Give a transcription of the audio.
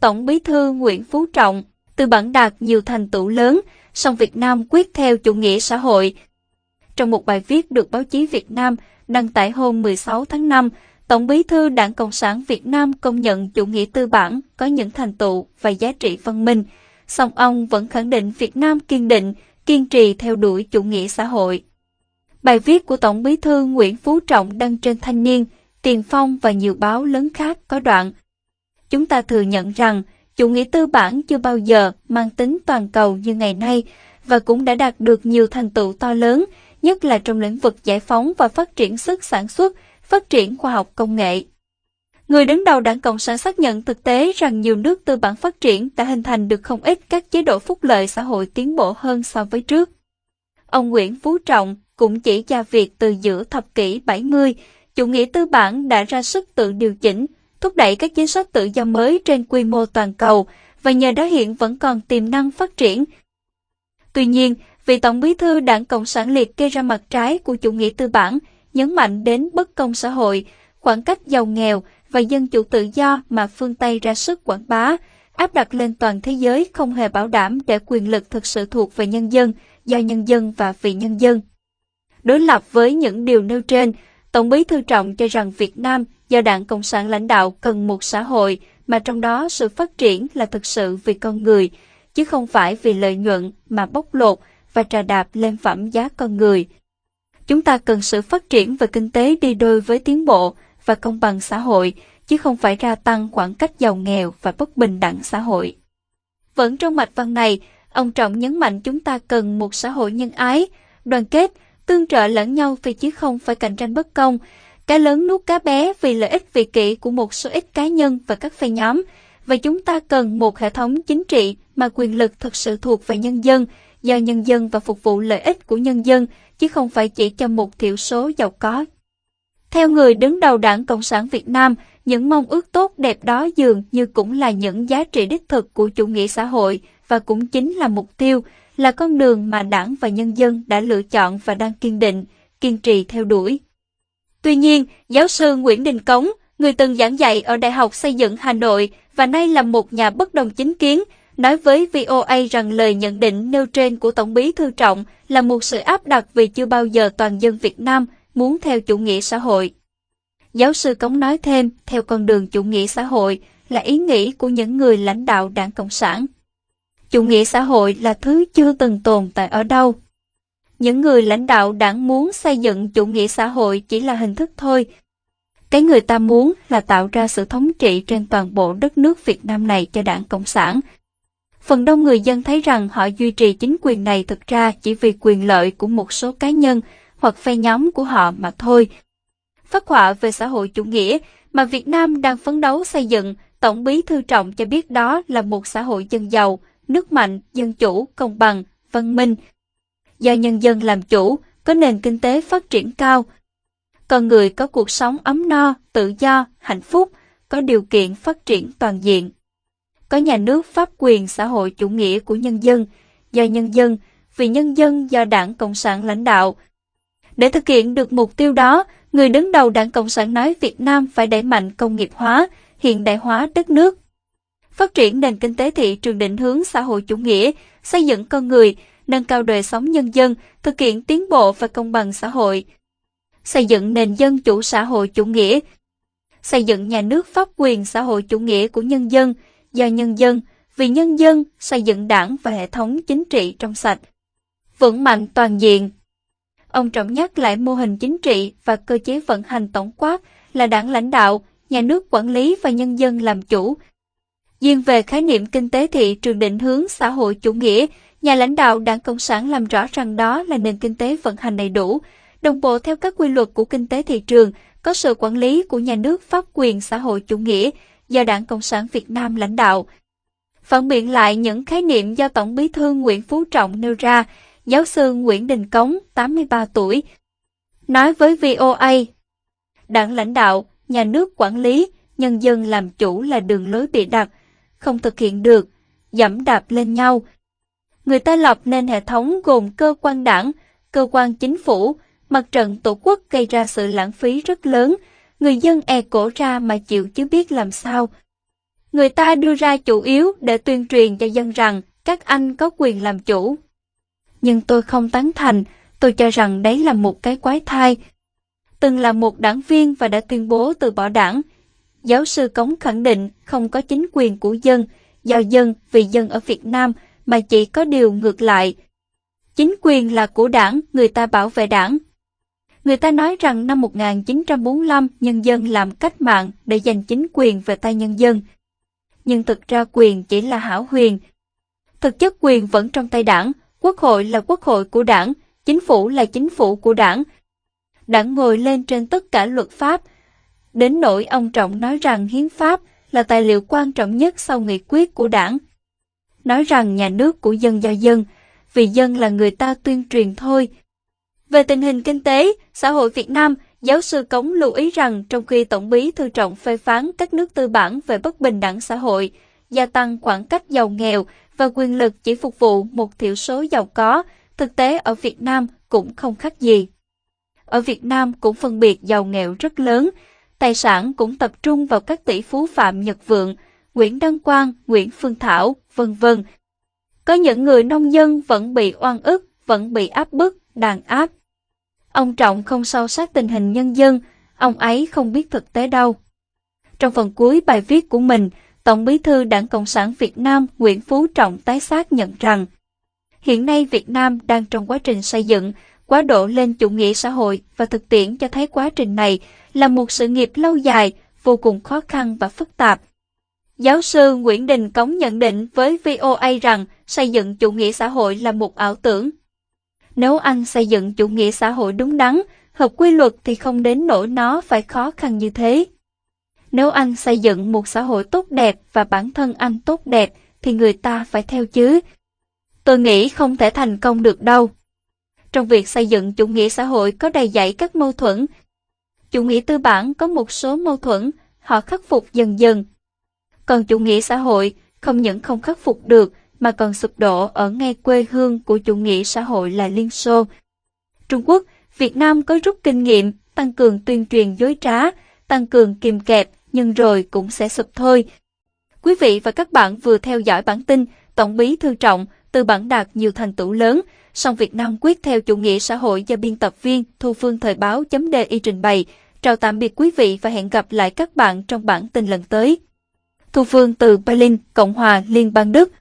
Tổng bí thư Nguyễn Phú Trọng, từ bản đạt nhiều thành tựu lớn, song Việt Nam quyết theo chủ nghĩa xã hội. Trong một bài viết được báo chí Việt Nam đăng tải hôm 16 tháng 5, Tổng bí thư Đảng Cộng sản Việt Nam công nhận chủ nghĩa tư bản có những thành tựu và giá trị văn minh, song ông vẫn khẳng định Việt Nam kiên định, kiên trì theo đuổi chủ nghĩa xã hội. Bài viết của Tổng bí thư Nguyễn Phú Trọng đăng trên Thanh niên, Tiền Phong và nhiều báo lớn khác có đoạn. Chúng ta thừa nhận rằng chủ nghĩa tư bản chưa bao giờ mang tính toàn cầu như ngày nay và cũng đã đạt được nhiều thành tựu to lớn, nhất là trong lĩnh vực giải phóng và phát triển sức sản xuất, phát triển khoa học công nghệ. Người đứng đầu đảng Cộng sản xác nhận thực tế rằng nhiều nước tư bản phát triển đã hình thành được không ít các chế độ phúc lợi xã hội tiến bộ hơn so với trước. Ông Nguyễn Phú Trọng cũng chỉ ra việc từ giữa thập kỷ 70, chủ nghĩa tư bản đã ra sức tự điều chỉnh, thúc đẩy các chính sách tự do mới trên quy mô toàn cầu và nhờ đó hiện vẫn còn tiềm năng phát triển. Tuy nhiên, vị Tổng bí thư Đảng Cộng sản liệt kê ra mặt trái của chủ nghĩa tư bản, nhấn mạnh đến bất công xã hội, khoảng cách giàu nghèo và dân chủ tự do mà phương Tây ra sức quảng bá, áp đặt lên toàn thế giới không hề bảo đảm để quyền lực thực sự thuộc về nhân dân, do nhân dân và vì nhân dân. Đối lập với những điều nêu trên, Tổng bí thư Trọng cho rằng Việt Nam do Đảng Cộng sản lãnh đạo cần một xã hội mà trong đó sự phát triển là thực sự vì con người, chứ không phải vì lợi nhuận mà bóc lột và trà đạp lên phẩm giá con người. Chúng ta cần sự phát triển về kinh tế đi đôi với tiến bộ và công bằng xã hội, chứ không phải gia tăng khoảng cách giàu nghèo và bất bình đẳng xã hội. Vẫn trong mạch văn này, ông Trọng nhấn mạnh chúng ta cần một xã hội nhân ái, đoàn kết, tương trợ lẫn nhau vì chứ không phải cạnh tranh bất công, cá lớn nuốt cá bé vì lợi ích vị kỷ của một số ít cá nhân và các phe nhóm, và chúng ta cần một hệ thống chính trị mà quyền lực thực sự thuộc về nhân dân, do nhân dân và phục vụ lợi ích của nhân dân, chứ không phải chỉ cho một thiểu số giàu có. Theo người đứng đầu Đảng Cộng sản Việt Nam, những mong ước tốt đẹp đó dường như cũng là những giá trị đích thực của chủ nghĩa xã hội và cũng chính là mục tiêu, là con đường mà đảng và nhân dân đã lựa chọn và đang kiên định, kiên trì theo đuổi. Tuy nhiên, giáo sư Nguyễn Đình Cống, người từng giảng dạy ở Đại học Xây dựng Hà Nội và nay là một nhà bất đồng chính kiến, nói với VOA rằng lời nhận định nêu trên của Tổng bí Thư Trọng là một sự áp đặt vì chưa bao giờ toàn dân Việt Nam muốn theo chủ nghĩa xã hội. Giáo sư Cống nói thêm, theo con đường chủ nghĩa xã hội là ý nghĩ của những người lãnh đạo đảng Cộng sản. Chủ nghĩa xã hội là thứ chưa từng tồn tại ở đâu. Những người lãnh đạo đảng muốn xây dựng chủ nghĩa xã hội chỉ là hình thức thôi. Cái người ta muốn là tạo ra sự thống trị trên toàn bộ đất nước Việt Nam này cho đảng Cộng sản. Phần đông người dân thấy rằng họ duy trì chính quyền này thực ra chỉ vì quyền lợi của một số cá nhân hoặc phe nhóm của họ mà thôi. Phát họa về xã hội chủ nghĩa mà Việt Nam đang phấn đấu xây dựng, Tổng bí thư Trọng cho biết đó là một xã hội dân giàu, nước mạnh, dân chủ, công bằng, văn minh. Do nhân dân làm chủ, có nền kinh tế phát triển cao. Con người có cuộc sống ấm no, tự do, hạnh phúc, có điều kiện phát triển toàn diện. Có nhà nước pháp quyền xã hội chủ nghĩa của nhân dân, do nhân dân, vì nhân dân do đảng Cộng sản lãnh đạo. Để thực hiện được mục tiêu đó, người đứng đầu đảng Cộng sản nói Việt Nam phải đẩy mạnh công nghiệp hóa, hiện đại hóa đất nước phát triển nền kinh tế thị trường định hướng xã hội chủ nghĩa, xây dựng con người, nâng cao đời sống nhân dân, thực hiện tiến bộ và công bằng xã hội, xây dựng nền dân chủ xã hội chủ nghĩa, xây dựng nhà nước pháp quyền xã hội chủ nghĩa của nhân dân, do nhân dân, vì nhân dân, xây dựng đảng và hệ thống chính trị trong sạch, vững mạnh toàn diện. Ông Trọng nhắc lại mô hình chính trị và cơ chế vận hành tổng quát là đảng lãnh đạo, nhà nước quản lý và nhân dân làm chủ, Riêng về khái niệm kinh tế thị trường định hướng xã hội chủ nghĩa, nhà lãnh đạo đảng Cộng sản làm rõ rằng đó là nền kinh tế vận hành đầy đủ, đồng bộ theo các quy luật của kinh tế thị trường, có sự quản lý của nhà nước pháp quyền xã hội chủ nghĩa do đảng Cộng sản Việt Nam lãnh đạo. Phản biện lại những khái niệm do Tổng bí thư Nguyễn Phú Trọng nêu ra, giáo sư Nguyễn Đình Cống, 83 tuổi, nói với VOA, đảng lãnh đạo, nhà nước quản lý, nhân dân làm chủ là đường lối bị đặt, không thực hiện được, dẫm đạp lên nhau. Người ta lập nên hệ thống gồm cơ quan đảng, cơ quan chính phủ, mặt trận tổ quốc gây ra sự lãng phí rất lớn, người dân e cổ ra mà chịu chứ biết làm sao. Người ta đưa ra chủ yếu để tuyên truyền cho dân rằng các anh có quyền làm chủ. Nhưng tôi không tán thành, tôi cho rằng đấy là một cái quái thai. Từng là một đảng viên và đã tuyên bố từ bỏ đảng. Giáo sư Cống khẳng định không có chính quyền của dân, do dân vì dân ở Việt Nam mà chỉ có điều ngược lại. Chính quyền là của đảng, người ta bảo vệ đảng. Người ta nói rằng năm 1945 nhân dân làm cách mạng để giành chính quyền về tay nhân dân. Nhưng thực ra quyền chỉ là hảo huyền. Thực chất quyền vẫn trong tay đảng, quốc hội là quốc hội của đảng, chính phủ là chính phủ của đảng. Đảng ngồi lên trên tất cả luật pháp. Đến nỗi ông Trọng nói rằng hiến pháp là tài liệu quan trọng nhất sau nghị quyết của đảng. Nói rằng nhà nước của dân do dân, vì dân là người ta tuyên truyền thôi. Về tình hình kinh tế, xã hội Việt Nam, giáo sư Cống lưu ý rằng trong khi Tổng bí thư trọng phê phán các nước tư bản về bất bình đẳng xã hội, gia tăng khoảng cách giàu nghèo và quyền lực chỉ phục vụ một thiểu số giàu có, thực tế ở Việt Nam cũng không khác gì. Ở Việt Nam cũng phân biệt giàu nghèo rất lớn, tài sản cũng tập trung vào các tỷ phú Phạm Nhật Vượng, Nguyễn Đăng Quang, Nguyễn Phương Thảo, vân vân. Có những người nông dân vẫn bị oan ức, vẫn bị áp bức, đàn áp. Ông Trọng không sâu sát tình hình nhân dân, ông ấy không biết thực tế đâu. Trong phần cuối bài viết của mình, Tổng bí thư Đảng Cộng sản Việt Nam Nguyễn Phú Trọng tái xác nhận rằng hiện nay Việt Nam đang trong quá trình xây dựng, quá độ lên chủ nghĩa xã hội và thực tiễn cho thấy quá trình này là một sự nghiệp lâu dài, vô cùng khó khăn và phức tạp. Giáo sư Nguyễn Đình Cống nhận định với VOA rằng xây dựng chủ nghĩa xã hội là một ảo tưởng. Nếu anh xây dựng chủ nghĩa xã hội đúng đắn, hợp quy luật thì không đến nỗi nó phải khó khăn như thế. Nếu anh xây dựng một xã hội tốt đẹp và bản thân anh tốt đẹp thì người ta phải theo chứ. Tôi nghĩ không thể thành công được đâu. Trong việc xây dựng chủ nghĩa xã hội có đầy dẫy các mâu thuẫn. Chủ nghĩa tư bản có một số mâu thuẫn, họ khắc phục dần dần. Còn chủ nghĩa xã hội không những không khắc phục được mà còn sụp đổ ở ngay quê hương của chủ nghĩa xã hội là Liên Xô. Trung Quốc, Việt Nam có rút kinh nghiệm, tăng cường tuyên truyền dối trá, tăng cường kìm kẹp, nhưng rồi cũng sẽ sụp thôi. Quý vị và các bạn vừa theo dõi bản tin Tổng bí thư trọng từ bản đạt nhiều thành tựu lớn, song Việt Nam quyết theo chủ nghĩa xã hội do biên tập viên Thu Phương Thời báo chấm đề y trình bày. Chào tạm biệt quý vị và hẹn gặp lại các bạn trong bản tin lần tới. Thu Phương từ Berlin, Cộng hòa Liên bang Đức